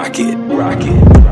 rock it, rock it.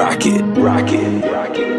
Rocket, rocket, rocket, rocket.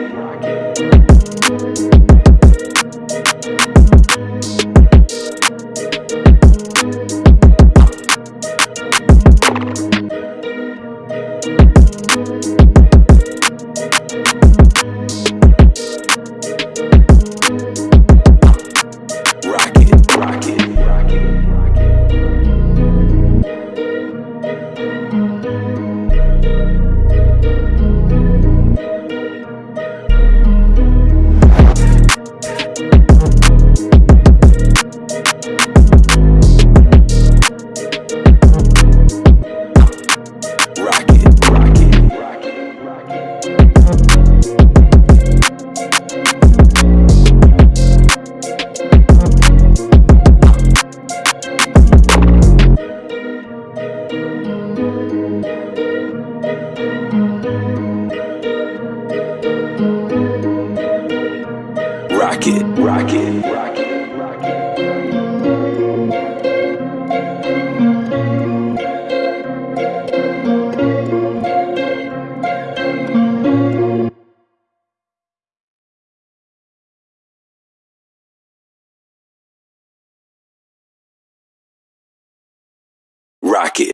Rocket.